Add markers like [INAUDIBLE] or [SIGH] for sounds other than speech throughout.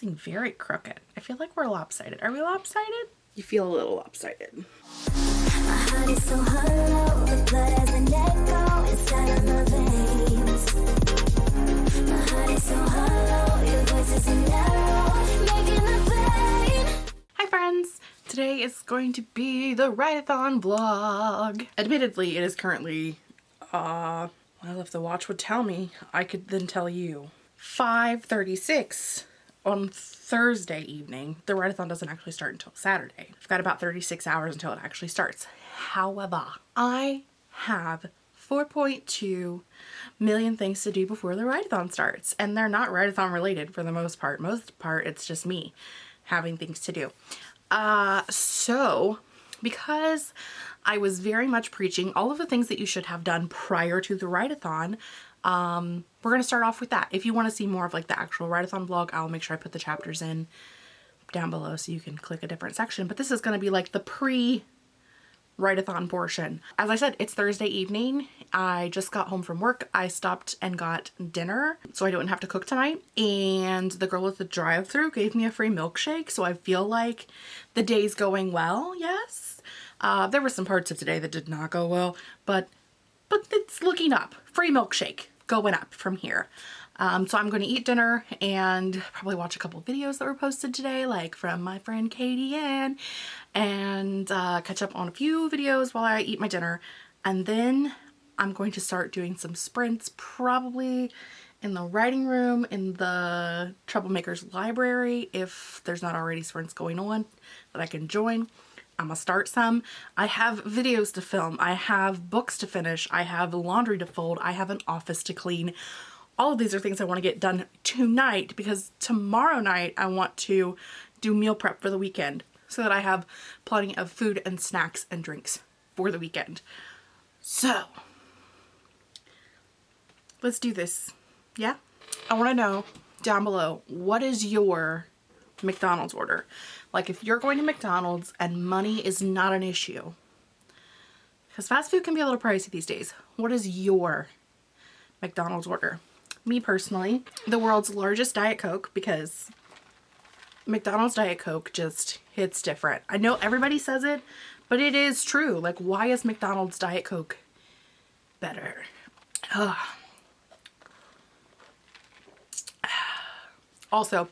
thing very crooked. I feel like we're lopsided. Are we lopsided? You feel a little lopsided. My heart is so hollow, the blood has an echo inside of my veins. My heart is so hollow, your voice is an arrow, making the pain. Hi friends! Today is going to be the Write-A-Thon vlog. Admittedly, it is currently, uh, well if the watch would tell me, I could then tell you. 5.36 on Thursday evening. The Write-A-Thon doesn't actually start until Saturday. I've got about 36 hours until it actually starts. However, I have 4.2 million things to do before the Write-A-Thon starts. And they're not Write-A-Thon related for the most part. Most part, it's just me having things to do. Uh, so because I was very much preaching all of the things that you should have done prior to the Write-A-Thon, um, we're going to start off with that. If you want to see more of like the actual Write-A-Thon vlog, I'll make sure I put the chapters in down below so you can click a different section. But this is going to be like the pre write-a-thon portion. As I said, it's Thursday evening. I just got home from work. I stopped and got dinner so I don't have to cook tonight. And the girl at the drive through gave me a free milkshake. So I feel like the day's going well, yes. Uh, there were some parts of today that did not go well, but but it's looking up. Free milkshake going up from here. Um, so I'm going to eat dinner and probably watch a couple videos that were posted today, like from my friend Katie Ann, and uh, catch up on a few videos while I eat my dinner. And then I'm going to start doing some sprints, probably in the writing room, in the Troublemakers library, if there's not already sprints going on that I can join. I'm gonna start some. I have videos to film. I have books to finish. I have laundry to fold. I have an office to clean all of these are things I want to get done tonight because tomorrow night I want to do meal prep for the weekend so that I have plenty of food and snacks and drinks for the weekend. So, let's do this. Yeah? I want to know down below, what is your McDonald's order? Like if you're going to McDonald's and money is not an issue, because fast food can be a little pricey these days, what is your McDonald's order? me personally, the world's largest Diet Coke because McDonald's Diet Coke just hits different. I know everybody says it, but it is true. Like, why is McDonald's Diet Coke better? Ugh. [SIGHS] Also,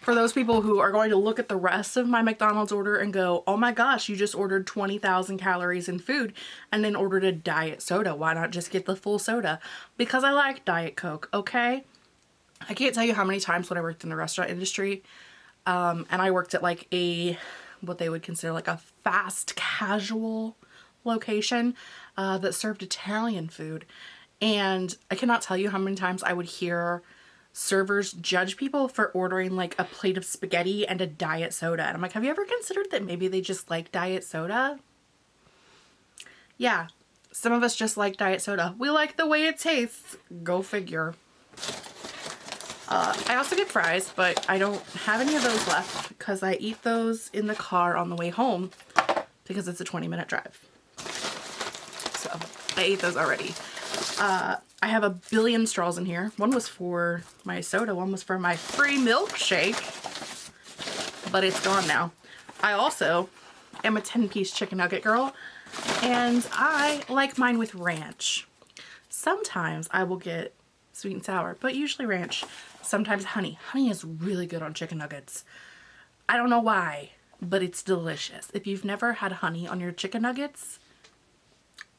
for those people who are going to look at the rest of my McDonald's order and go, oh my gosh, you just ordered 20,000 calories in food and then ordered a diet soda. Why not just get the full soda? Because I like Diet Coke, okay? I can't tell you how many times when I worked in the restaurant industry um, and I worked at like a, what they would consider like a fast casual location uh, that served Italian food. And I cannot tell you how many times I would hear servers judge people for ordering like a plate of spaghetti and a diet soda. And I'm like, have you ever considered that maybe they just like diet soda? Yeah, some of us just like diet soda. We like the way it tastes. Go figure. Uh, I also get fries, but I don't have any of those left because I eat those in the car on the way home because it's a 20 minute drive. So I ate those already. Uh, I have a billion straws in here. One was for my soda, one was for my free milkshake, but it's gone now. I also am a 10 piece chicken nugget girl and I like mine with ranch. Sometimes I will get sweet and sour, but usually ranch. Sometimes honey. Honey is really good on chicken nuggets. I don't know why, but it's delicious. If you've never had honey on your chicken nuggets,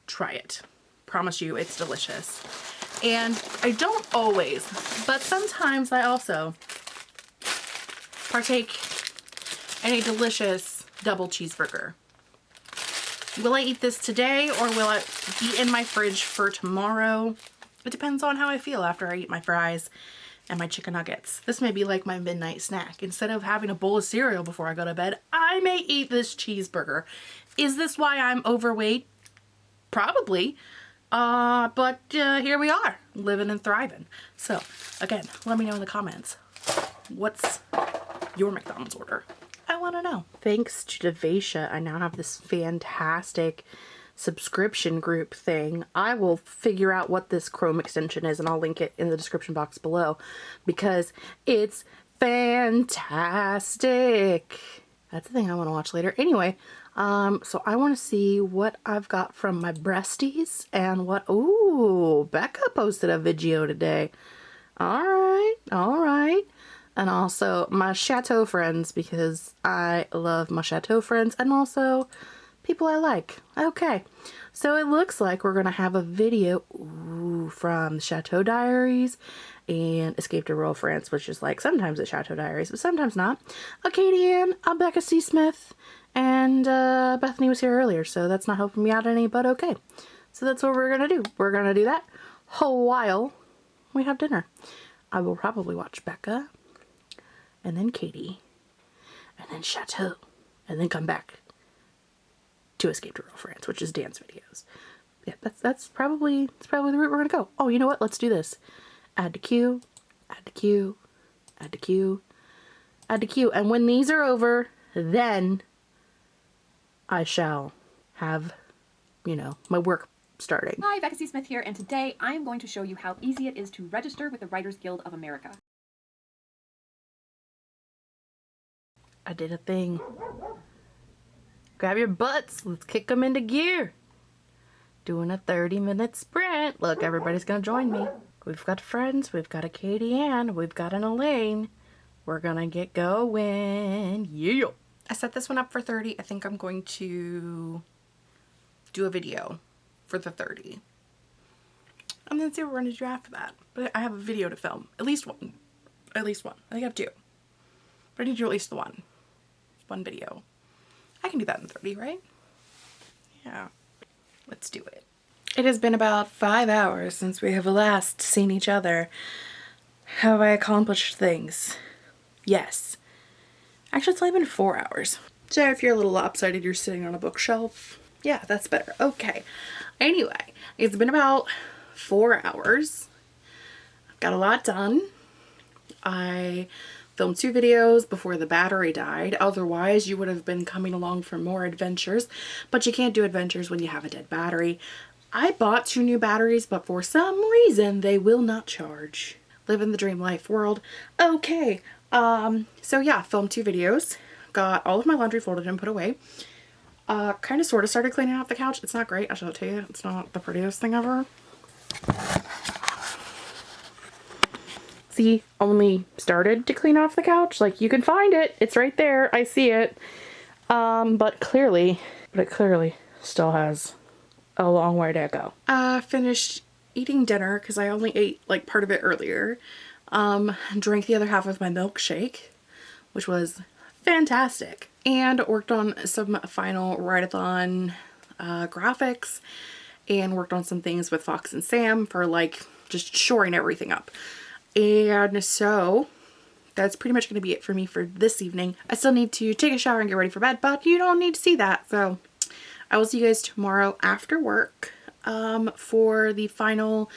try it. Promise you it's delicious. And I don't always, but sometimes I also partake in a delicious double cheeseburger. Will I eat this today or will it be in my fridge for tomorrow? It depends on how I feel after I eat my fries and my chicken nuggets. This may be like my midnight snack. Instead of having a bowl of cereal before I go to bed, I may eat this cheeseburger. Is this why I'm overweight? Probably. Uh, but uh, here we are, living and thriving. So, again, let me know in the comments, what's your McDonald's order? I want to know. Thanks to Devacia, I now have this fantastic subscription group thing. I will figure out what this Chrome extension is and I'll link it in the description box below because it's fantastic. That's the thing I want to watch later. Anyway, um, so I want to see what I've got from my breasties and what, ooh, Becca posted a video today. All right, all right. And also my chateau friends because I love my chateau friends and also people I like. Okay, so it looks like we're going to have a video ooh, from Chateau Diaries and Escape to Rural France, which is like sometimes at Chateau Diaries, but sometimes not. A Katie Ann, a Becca C. Smith, and uh, Bethany was here earlier, so that's not helping me out any, but okay. So that's what we're going to do. We're going to do that Whole while we have dinner. I will probably watch Becca, and then Katie, and then Chateau, and then come back to Escape to Rural France, which is dance videos. Yeah, that's that's probably that's probably the route we're gonna go. Oh, you know what? Let's do this. Add to queue, add to queue, add to queue, add to queue. And when these are over, then I shall have, you know, my work starting. Hi, Becca C. Smith here, and today I am going to show you how easy it is to register with the Writers Guild of America. I did a thing. Grab your butts. Let's kick them into gear. Doing a 30 minute sprint. Look, everybody's going to join me. We've got friends. We've got a Katie Ann. We've got an Elaine. We're going to get going. Yeah. I set this one up for 30. I think I'm going to do a video for the 30. And then see what we're going to do after that. But I have a video to film. At least one. At least one. I think I have two. But I need to do at least the one. One video. I can do that in 30, right? Yeah. Let's do it. It has been about five hours since we have last seen each other. Have I accomplished things? Yes. Actually, it's only been four hours. So if you're a little lopsided, you're sitting on a bookshelf. Yeah, that's better. Okay. Anyway, it's been about four hours. I've got a lot done. I filmed two videos before the battery died. Otherwise, you would have been coming along for more adventures, but you can't do adventures when you have a dead battery. I bought two new batteries, but for some reason, they will not charge. Living the dream life world. Okay, um, so yeah, filmed two videos. Got all of my laundry folded and put away. Uh, kind of sort of started cleaning out the couch. It's not great, I shall tell you. It's not the prettiest thing ever. See, only started to clean off the couch. Like, you can find it. It's right there. I see it. Um, but clearly, but it clearly still has a long way to go. Uh, finished eating dinner because I only ate like part of it earlier. Um, drank the other half of my milkshake, which was fantastic. And worked on some final write-a-thon uh, graphics and worked on some things with Fox and Sam for like just shoring everything up. And so that's pretty much going to be it for me for this evening. I still need to take a shower and get ready for bed, but you don't need to see that. So I will see you guys tomorrow after work um, for the final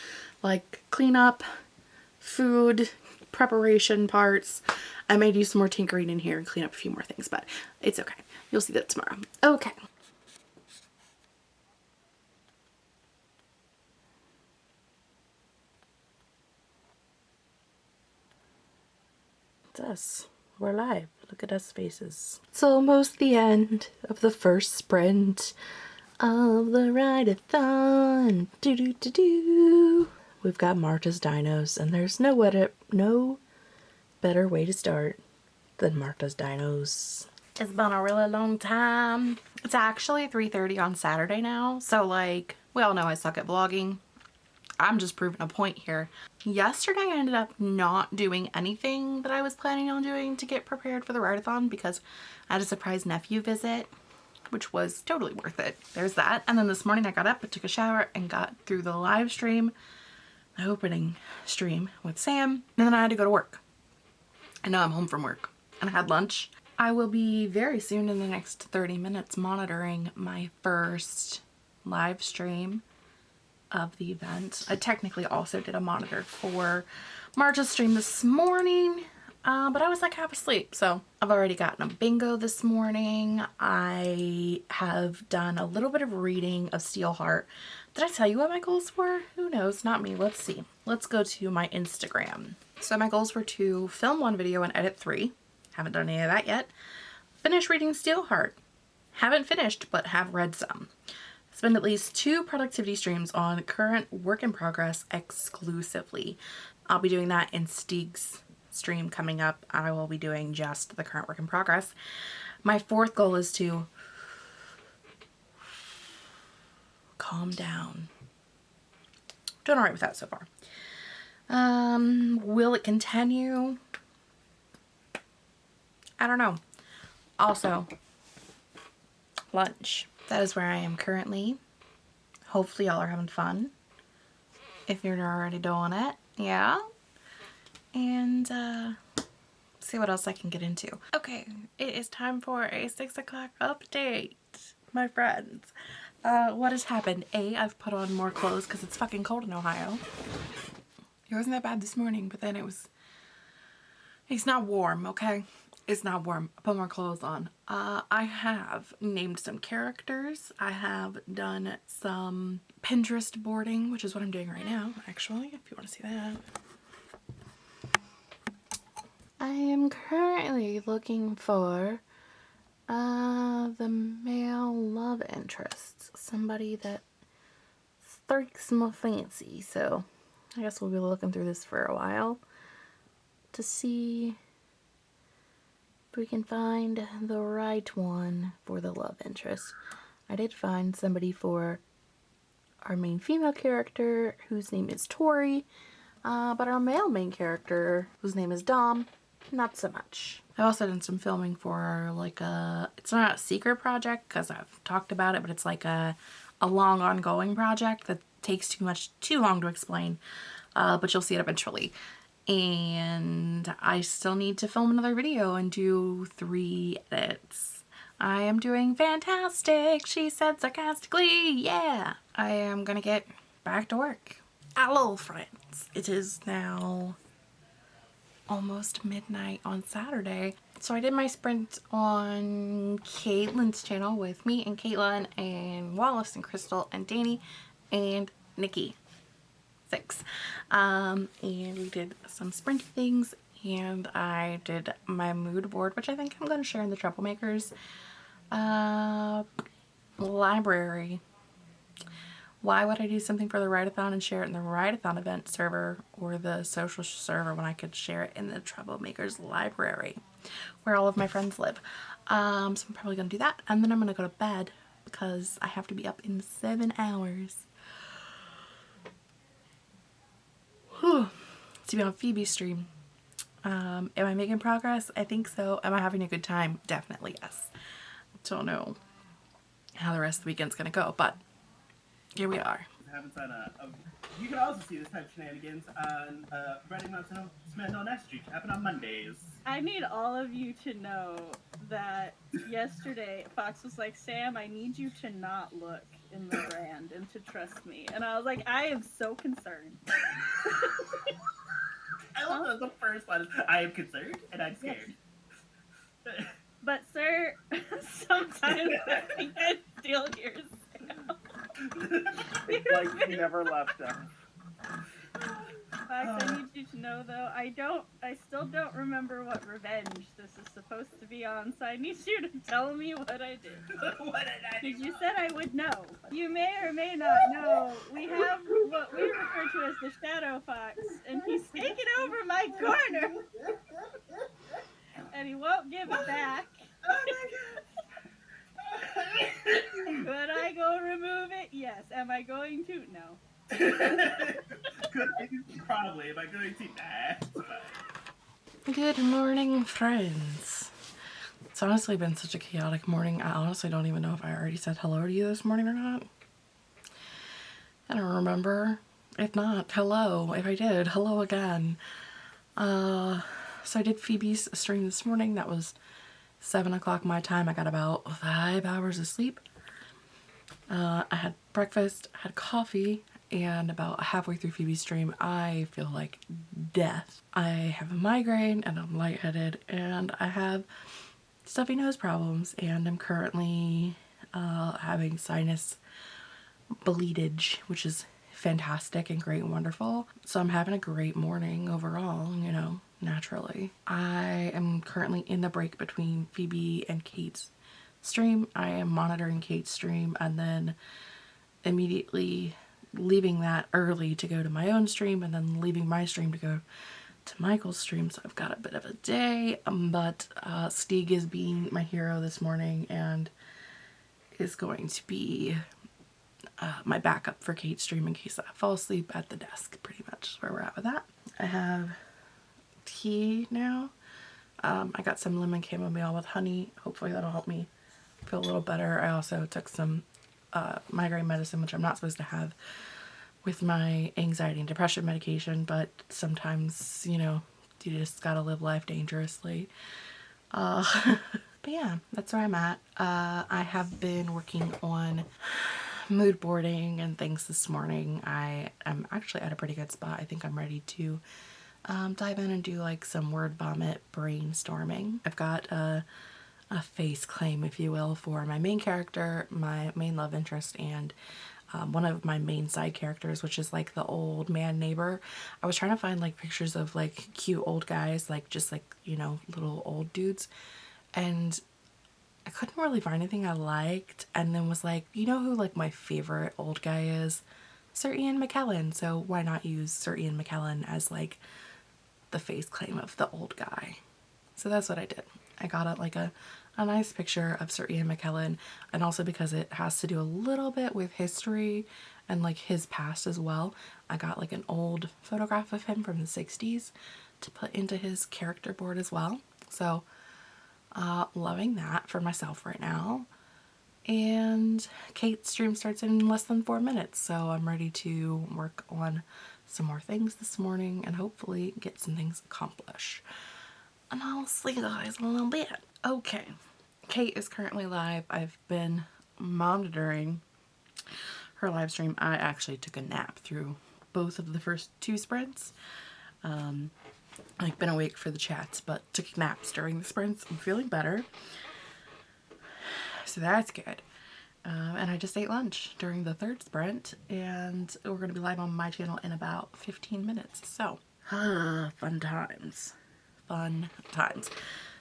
like cleanup, food, preparation parts. I may do some more tinkering in here and clean up a few more things, but it's okay. You'll see that tomorrow. Okay. It's us. We're live. Look at us faces. It's almost the end of the first sprint of the write-a-thon. Do do do do. We've got Marta's Dinos, and there's no better, no better way to start than Marta's Dinos. It's been a really long time. It's actually 3.30 on Saturday now, so like, we all know I suck at vlogging. I'm just proving a point here. Yesterday I ended up not doing anything that I was planning on doing to get prepared for the write-a-thon because I had a surprise nephew visit which was totally worth it. There's that. And then this morning I got up, I took a shower and got through the live stream, opening stream with Sam, and then I had to go to work. And now I'm home from work and I had lunch. I will be very soon in the next 30 minutes monitoring my first live stream of the event. I technically also did a monitor for Marta's stream this morning, uh, but I was like half asleep. So I've already gotten a bingo this morning. I have done a little bit of reading of Steelheart. Did I tell you what my goals were? Who knows? Not me. Let's see. Let's go to my Instagram. So my goals were to film one video and edit three. Haven't done any of that yet. Finish reading Steelheart. Haven't finished, but have read some. Spend at least two productivity streams on current work in progress exclusively. I'll be doing that in Stieg's stream coming up. I will be doing just the current work in progress. My fourth goal is to calm down. Doing alright with that so far. Um, will it continue? I don't know. Also, lunch. That is where I am currently. Hopefully y'all are having fun. If you're already doing it. Yeah. And, uh, see what else I can get into. Okay, it is time for a 6 o'clock update, my friends. Uh, what has happened? A, I've put on more clothes because it's fucking cold in Ohio. It wasn't that bad this morning, but then it was, it's not warm, okay? It's not warm. I put more clothes on. Uh, I have named some characters. I have done some Pinterest boarding, which is what I'm doing right now, actually, if you want to see that. I am currently looking for uh, the male love interest. Somebody that strikes my fancy. So I guess we'll be looking through this for a while to see if we can find the right one for the love interest. I did find somebody for our main female character whose name is Tori, uh, but our male main character whose name is Dom, not so much. I've also done some filming for like a, it's not a secret project because I've talked about it, but it's like a, a long ongoing project that takes too much, too long to explain, uh, but you'll see it eventually. And I still need to film another video and do three edits. I am doing fantastic, she said sarcastically, yeah. I am gonna get back to work. Hello friends. It is now almost midnight on Saturday. So I did my sprint on Caitlin's channel with me and Caitlin and Wallace and Crystal and Danny and Nikki. Six. Um, and we did some sprint things and I did my mood board, which I think I'm going to share in the Troublemakers uh, library. Why would I do something for the Write-A-Thon and share it in the Write-A-Thon event server or the social server when I could share it in the Troublemakers library where all of my friends live? Um, so I'm probably going to do that and then I'm going to go to bed because I have to be up in seven hours. Whew. [SIGHS] To be on Phoebe's stream. Um, am I making progress? I think so. Am I having a good time? Definitely yes. Don't know how the rest of the weekend's going to go, but here we are. happens on uh, uh, you can also see this type of shenanigans on uh, Reading Mountain Smith on S Street. Happen on Mondays. I need all of you to know that yesterday Fox was like, Sam, I need you to not look in the [LAUGHS] brand and to trust me. And I was like, I am so concerned. [LAUGHS] I love that the first one I am concerned and I'm scared. But sir, [LAUGHS] sometimes I can steal your sale. It's like he never left us. Fox, I uh. need you to know though, I don't, I still don't remember what revenge this is supposed to be on, so I need you to tell me what I did. [LAUGHS] what did I do? Because you said I would know. You may or may not know. We have what we refer to as the Shadow Fox, and he's taken over my corner, and he won't give it [LAUGHS] oh back. Could I go remove it? Yes. Am I going to? No. Could probably. Am I going to? Nah. Good morning, friends. It's honestly been such a chaotic morning. I honestly don't even know if I already said hello to you this morning or not. I don't remember. If not, hello. If I did, hello again. Uh, so I did Phoebe's stream this morning. That was 7 o'clock my time. I got about 5 hours of sleep. Uh, I had breakfast, had coffee, and about halfway through Phoebe's stream, I feel like death. I have a migraine and I'm lightheaded and I have stuffy nose problems and I'm currently uh, having sinus bleedage, which is fantastic and great and wonderful. So I'm having a great morning overall, you know, naturally. I am currently in the break between Phoebe and Kate's stream. I am monitoring Kate's stream and then immediately leaving that early to go to my own stream and then leaving my stream to go to Michael's stream. So I've got a bit of a day, um, but uh, Stieg is being my hero this morning and is going to be uh, my backup for Kate's stream in case I fall asleep at the desk pretty much is where we're at with that. I have tea now. Um, I got some lemon chamomile with honey. Hopefully that'll help me feel a little better. I also took some uh, migraine medicine, which I'm not supposed to have with my anxiety and depression medication, but sometimes, you know, you just gotta live life dangerously. Uh, [LAUGHS] but yeah, that's where I'm at. Uh, I have been working on mood boarding and things this morning. I am actually at a pretty good spot. I think I'm ready to um, dive in and do like some word vomit brainstorming. I've got a, a face claim, if you will, for my main character, my main love interest, and um, one of my main side characters, which is like the old man neighbor. I was trying to find like pictures of like cute old guys, like just like, you know, little old dudes. And I couldn't really find anything I liked and then was like, you know who like my favorite old guy is? Sir Ian McKellen. So why not use Sir Ian McKellen as like the face claim of the old guy? So that's what I did. I got it like a, a nice picture of Sir Ian McKellen and also because it has to do a little bit with history and like his past as well. I got like an old photograph of him from the 60s to put into his character board as well. So uh, loving that for myself right now. And Kate's stream starts in less than four minutes, so I'm ready to work on some more things this morning and hopefully get some things accomplished. And I'll see you guys in a little bit. Okay, Kate is currently live. I've been monitoring her live stream. I actually took a nap through both of the first two sprints. Um, I've been awake for the chats, but took naps during the sprints. I'm feeling better. So that's good. Um, and I just ate lunch during the third sprint, and we're going to be live on my channel in about 15 minutes. So, ah, fun times. Fun times.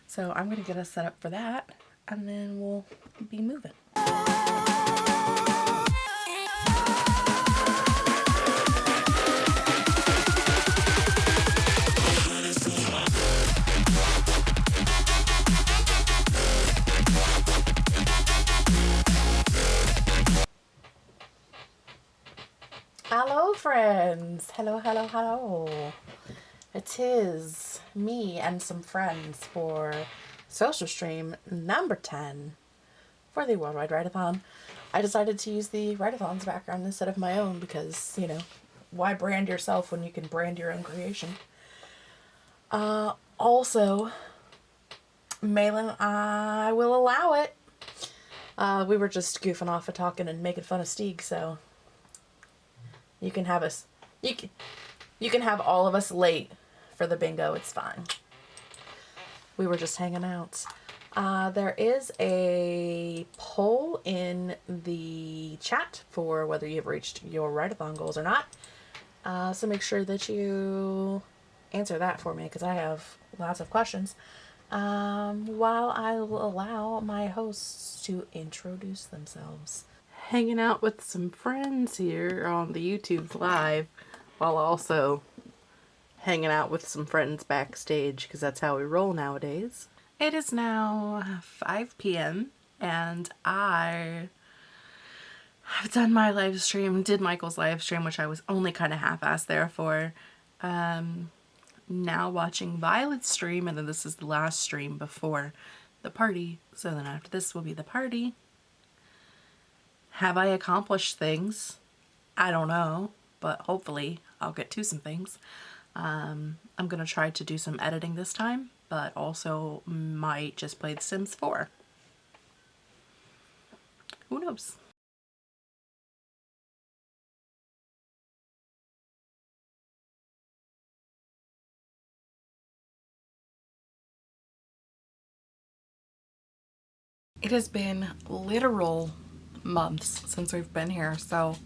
So I'm going to get us set up for that, and then we'll be moving. Friends! Hello, hello, hello. It is me and some friends for social stream number 10 for the Worldwide Write-A-thon. I decided to use the Write-A-thon's background instead of my own because, you know, why brand yourself when you can brand your own creation? Uh, also, Malin, I will allow it. Uh, we were just goofing off and talking and making fun of Stieg, so you can have us. You can, you can have all of us late for the bingo. It's fine. We were just hanging out. Uh, there is a poll in the chat for whether you've reached your write-a-thon goals or not. Uh, so make sure that you answer that for me because I have lots of questions. Um, while I will allow my hosts to introduce themselves hanging out with some friends here on the YouTube live while also hanging out with some friends backstage because that's how we roll nowadays. It is now 5 p.m. and I have done my live stream, did Michael's live stream, which I was only kind of half-assed there for. Um, now watching Violet's stream and then this is the last stream before the party. So then after this will be the party. Have I accomplished things? I don't know, but hopefully I'll get to some things. Um, I'm going to try to do some editing this time, but also might just play The Sims 4. Who knows? It has been literal months since we've been here, so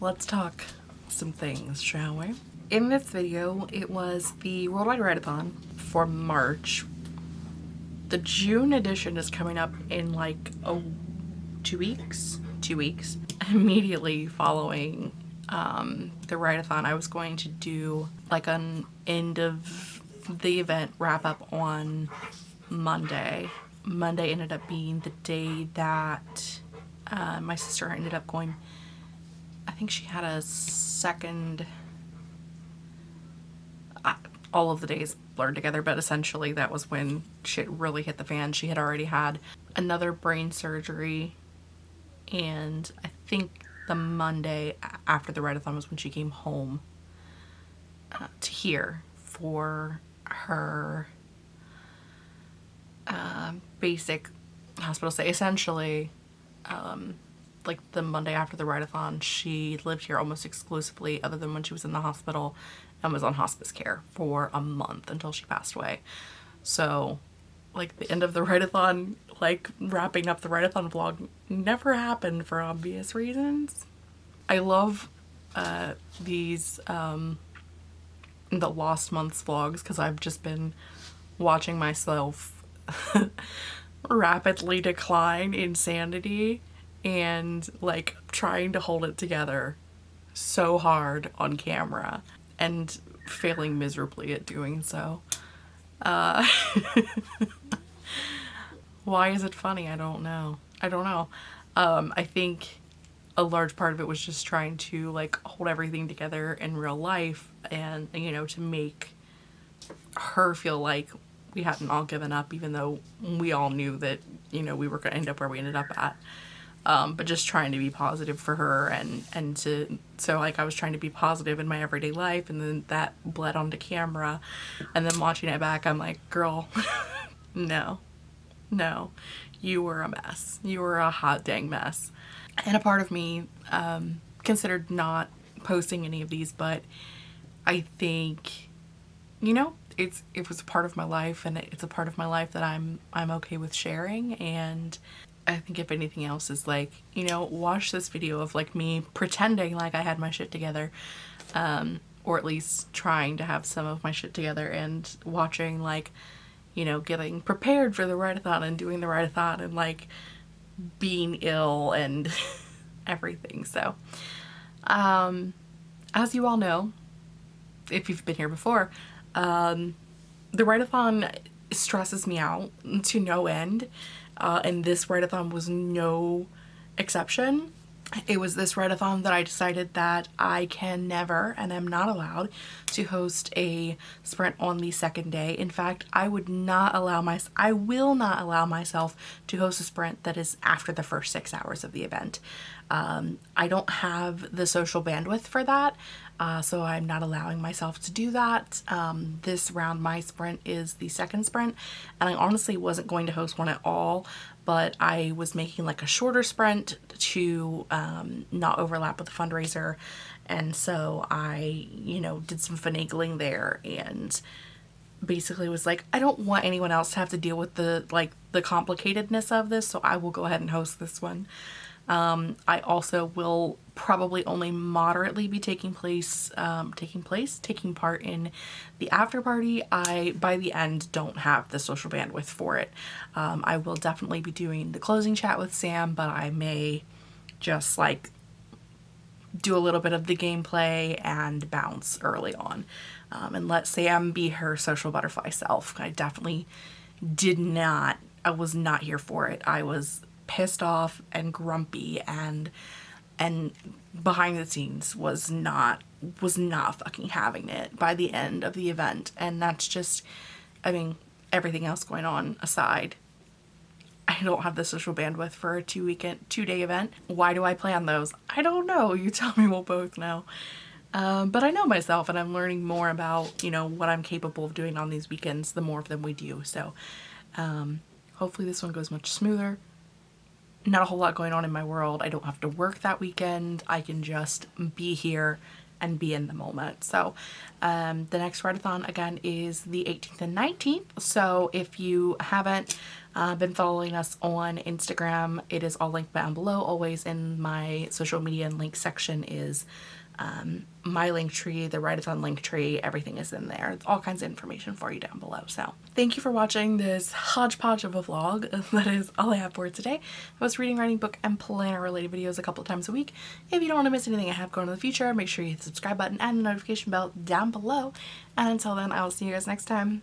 let's talk some things, shall we? In this video, it was the Worldwide Write-A-thon for March. The June edition is coming up in like oh two weeks, two weeks. [LAUGHS] Immediately following um, the write-a-thon, I was going to do like an end of the event wrap up on Monday. Monday ended up being the day that uh, my sister ended up going. I think she had a second. All of the days blurred together, but essentially that was when shit really hit the fan. She had already had another brain surgery, and I think the Monday after the write-a-thon was when she came home uh, to here for her uh, basic hospital stay. Essentially, um, like the Monday after the write-a-thon, she lived here almost exclusively other than when she was in the hospital and was on hospice care for a month until she passed away. So like the end of the write-a-thon, like wrapping up the write-a-thon vlog never happened for obvious reasons. I love uh, these um, the Lost Months vlogs because I've just been watching myself [LAUGHS] rapidly decline in sanity and like trying to hold it together so hard on camera and failing miserably at doing so. Uh, [LAUGHS] why is it funny? I don't know. I don't know. Um, I think a large part of it was just trying to like hold everything together in real life and you know to make her feel like we hadn't all given up even though we all knew that you know we were going to end up where we ended up at um, but just trying to be positive for her and and to so like I was trying to be positive in my everyday life and then that bled onto camera. And then watching it back I'm like girl [LAUGHS] no no you were a mess. You were a hot dang mess. And a part of me um, considered not posting any of these but I think you know it's it was a part of my life and it's a part of my life that I'm I'm okay with sharing and I think if anything else is like you know watch this video of like me pretending like I had my shit together um, or at least trying to have some of my shit together and watching like you know getting prepared for the write-a-thon and doing the write-a-thon and like being ill and [LAUGHS] everything. So, um, as you all know, if you've been here before, um, the write-a-thon stresses me out to no end. Uh, and this write-a-thon was no exception. It was this write-a-thon that I decided that I can never and am not allowed to host a sprint on the second day. In fact, I would not allow my I will not allow myself to host a sprint that is after the first six hours of the event. Um, I don't have the social bandwidth for that, uh, so I'm not allowing myself to do that. Um, this round, my sprint is the second sprint, and I honestly wasn't going to host one at all, but I was making like a shorter sprint to um, not overlap with the fundraiser. And so I, you know, did some finagling there and basically was like, I don't want anyone else to have to deal with the, like, the complicatedness of this, so I will go ahead and host this one. Um, I also will probably only moderately be taking place, um, taking place, taking part in the after party. I, by the end, don't have the social bandwidth for it. Um, I will definitely be doing the closing chat with Sam, but I may just like do a little bit of the gameplay and bounce early on um, and let Sam be her social butterfly self. I definitely did not, I was not here for it. I was pissed off and grumpy and and behind the scenes was not was not fucking having it by the end of the event. And that's just I mean everything else going on aside I don't have the social bandwidth for a two weekend two day event. Why do I plan those? I don't know. You tell me. We'll both know. Um, but I know myself and I'm learning more about you know what I'm capable of doing on these weekends the more of them we do. So um, hopefully this one goes much smoother not a whole lot going on in my world. I don't have to work that weekend. I can just be here and be in the moment. So um, the next write-a-thon again is the 18th and 19th. So if you haven't uh, been following us on Instagram, it is all linked down below. Always in my social media and link section is um, my link tree, the write-a-thon link tree, everything is in there. All kinds of information for you down below. So thank you for watching this hodgepodge of a vlog. [LAUGHS] That is all I have for today. I was reading, writing, book, and planner related videos a couple times a week. If you don't want to miss anything I have going in the future, make sure you hit the subscribe button and the notification bell down below. And until then, I will see you guys next time.